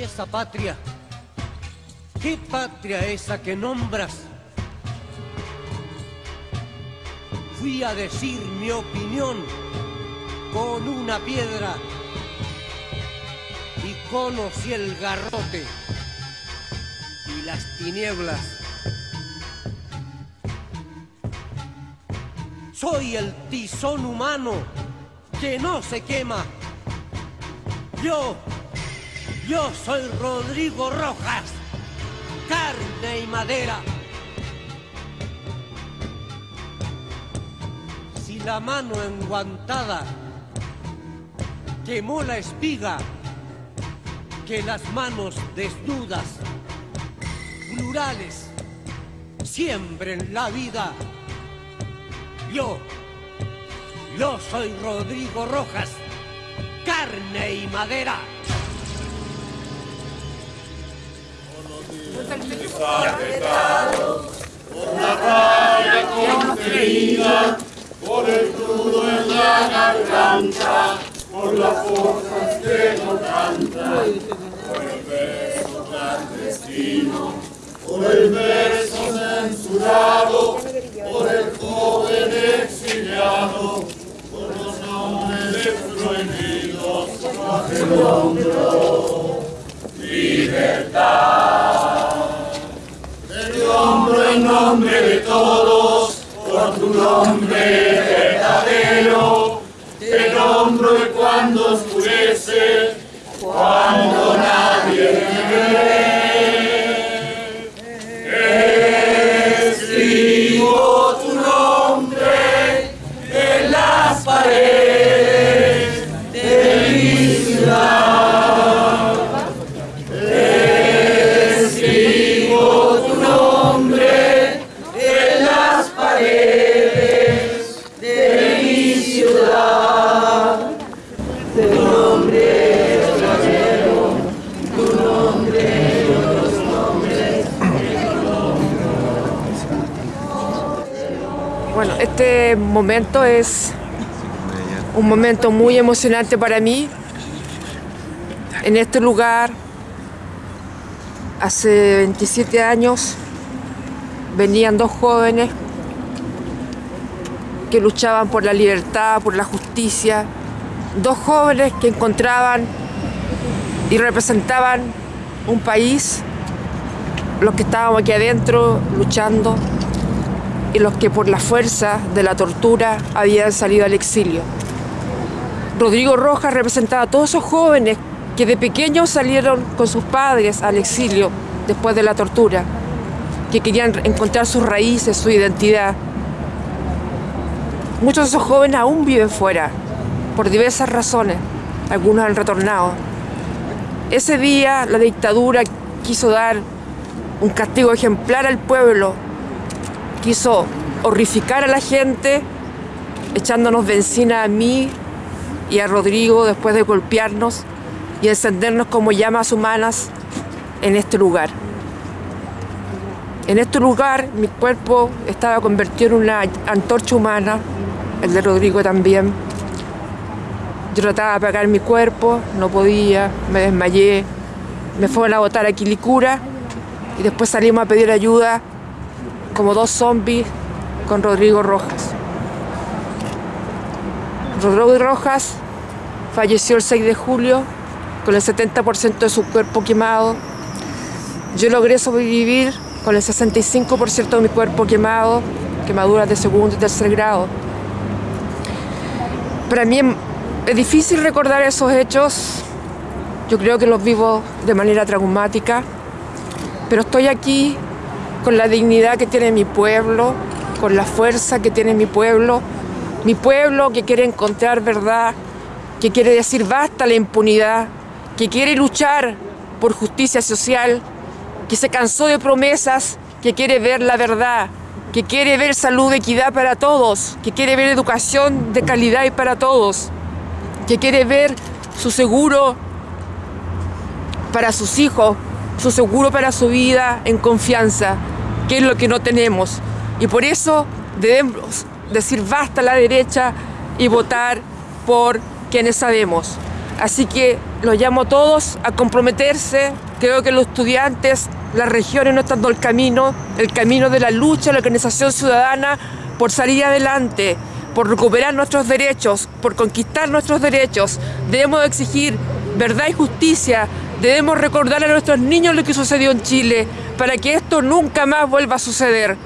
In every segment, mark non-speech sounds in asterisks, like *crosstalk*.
¿Y esa patria? ¿Qué patria esa que nombras? Fui a decir mi opinión con una piedra y conocí el garrote y las tinieblas. Soy el tizón humano que no se quema. Yo, yo soy Rodrigo Rojas, carne y madera. Si la mano enguantada quemó la espiga, que las manos desnudas, plurales, siembren la vida. Yo, yo soy Rodrigo Rojas, carne y madera. Por la raya contenida, por el crudo en la garganta, por las fuerzas que no cantan, por el beso clandestino, por el beso nombre de todos, por tu nombre verdadero, te nombro y cuando oscurece, cuando nadie ve, escribo tu nombre en las paredes este momento es un momento muy emocionante para mí. En este lugar, hace 27 años, venían dos jóvenes que luchaban por la libertad, por la justicia, dos jóvenes que encontraban y representaban un país, los que estábamos aquí adentro luchando y los que por la fuerza de la tortura habían salido al exilio. Rodrigo Rojas representaba a todos esos jóvenes que de pequeños salieron con sus padres al exilio después de la tortura, que querían encontrar sus raíces, su identidad. Muchos de esos jóvenes aún viven fuera, por diversas razones, algunos han retornado. Ese día la dictadura quiso dar un castigo ejemplar al pueblo quiso horrificar a la gente, echándonos benzina a mí y a Rodrigo después de golpearnos y encendernos como llamas humanas en este lugar. En este lugar mi cuerpo estaba convertido en una antorcha humana, el de Rodrigo también. Yo trataba de apagar mi cuerpo, no podía, me desmayé, me fueron a botar a Quilicura y después salimos a pedir ayuda como dos zombies con Rodrigo Rojas. Rodrigo Rojas falleció el 6 de julio con el 70% de su cuerpo quemado. Yo logré sobrevivir con el 65% de mi cuerpo quemado, quemaduras de segundo y tercer grado. Para mí es difícil recordar esos hechos. Yo creo que los vivo de manera traumática, pero estoy aquí con la dignidad que tiene mi pueblo, con la fuerza que tiene mi pueblo, mi pueblo que quiere encontrar verdad, que quiere decir basta la impunidad, que quiere luchar por justicia social, que se cansó de promesas, que quiere ver la verdad, que quiere ver salud, equidad para todos, que quiere ver educación de calidad y para todos, que quiere ver su seguro para sus hijos, su seguro para su vida en confianza, que es lo que no tenemos. Y por eso debemos decir basta a la derecha y votar por quienes sabemos. Así que los llamo a todos a comprometerse. Creo que los estudiantes, las regiones no están dando el camino, el camino de la lucha, la organización ciudadana por salir adelante, por recuperar nuestros derechos, por conquistar nuestros derechos. Debemos exigir verdad y justicia, debemos recordar a nuestros niños lo que sucedió en Chile para que esto nunca más vuelva a suceder.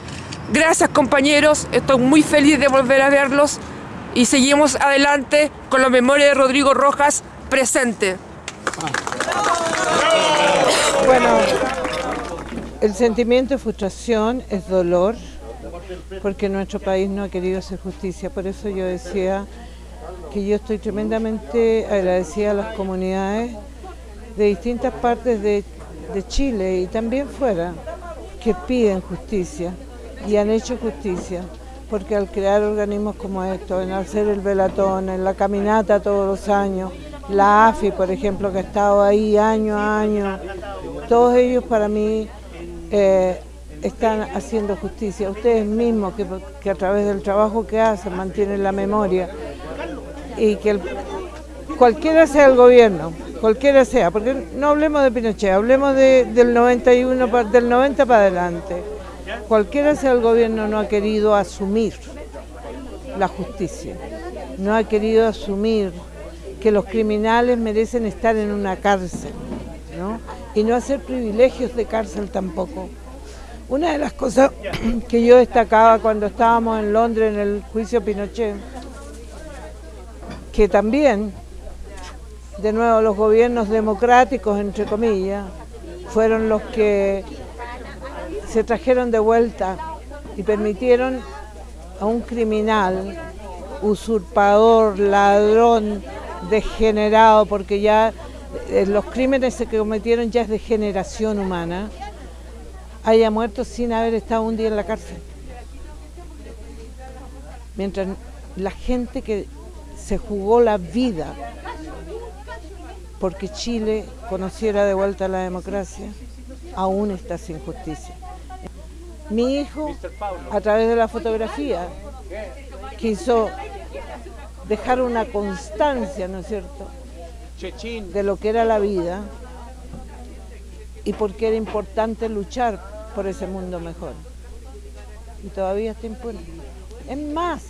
Gracias compañeros, estoy muy feliz de volver a verlos y seguimos adelante con la memoria de Rodrigo Rojas presente. Bueno, el sentimiento de frustración es dolor porque nuestro país no ha querido hacer justicia. Por eso yo decía que yo estoy tremendamente agradecida a las comunidades de distintas partes de, de Chile y también fuera que piden justicia y han hecho justicia porque al crear organismos como estos, en hacer el velatón, en la caminata todos los años, la AFI, por ejemplo, que ha estado ahí año a año, todos ellos para mí eh, están haciendo justicia. Ustedes mismos, que, a través del trabajo que hacen, mantienen la memoria y que cualquiera sea el gobierno, cualquiera sea, porque no hablemos de Pinochet, hablemos del 91, del 90 para adelante Cualquiera sea el gobierno no ha querido asumir la justicia, no ha querido asumir que los criminales merecen estar en una cárcel, ¿no? Y no hacer privilegios de cárcel tampoco. Una de las cosas *clears throat* que yo destacaba cuando estábamos en Londres en el juicio Pinochet, que también, de nuevo, los gobiernos democráticos, entre comillas, fueron los que se trajeron de vuelta y permitieron a un criminal, usurpador, ladrón, degenerado, porque ya eh, los crímenes que cometieron ya es de generación humana, haya muerto sin haber estado un día en la cárcel. Mientras la gente que se jugó la vida porque Chile conociera de vuelta la democracia, aún está sin justicia. Mi hijo, a través de la fotografía, quiso dejar una constancia, ¿no es cierto?, de lo que era la vida y porque era importante luchar por ese mundo mejor. Y todavía está impune. Es más,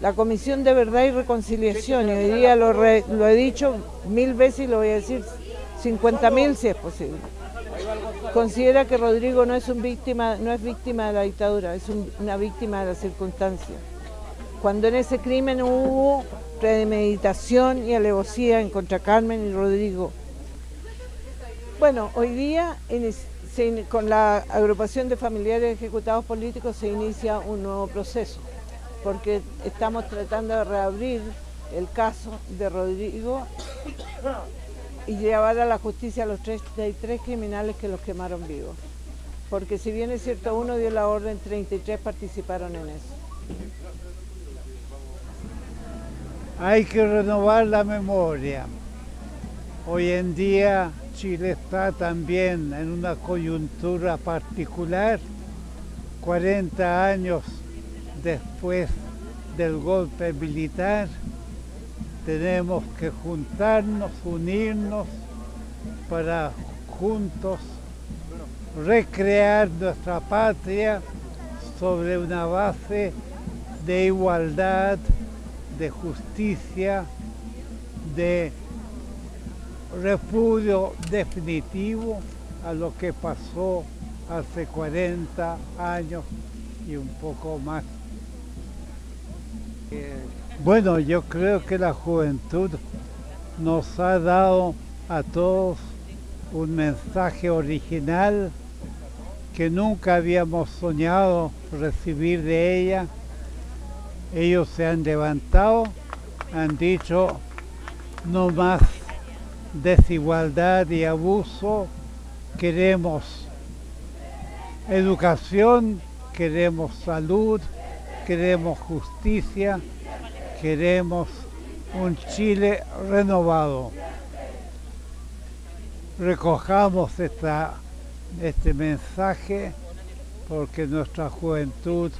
la Comisión de Verdad y Reconciliación, y hoy día lo, lo he dicho mil veces y lo voy a decir 50 mil si es posible considera que Rodrigo no es, un víctima, no es víctima de la dictadura, es una víctima de la circunstancia. Cuando en ese crimen hubo premeditación y alevosía en contra Carmen y Rodrigo. Bueno, hoy día con la agrupación de familiares ejecutados políticos se inicia un nuevo proceso, porque estamos tratando de reabrir el caso de Rodrigo y llevar a la justicia a los 33 criminales que los quemaron vivos. Porque si bien es cierto, uno dio la orden, 33 participaron en eso. Hay que renovar la memoria. Hoy en día Chile está también en una coyuntura particular, 40 años después del golpe militar, tenemos que juntarnos, unirnos para juntos recrear nuestra patria sobre una base de igualdad, de justicia, de repudio definitivo a lo que pasó hace 40 años y un poco más. Bueno, yo creo que la juventud nos ha dado a todos un mensaje original que nunca habíamos soñado recibir de ella. Ellos se han levantado, han dicho no más desigualdad y abuso, queremos educación, queremos salud, queremos justicia, queremos un Chile renovado. Recojamos esta, este mensaje porque nuestra juventud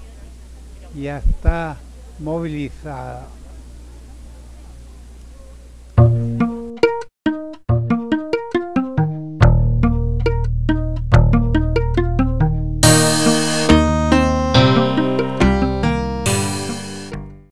ya está movilizada.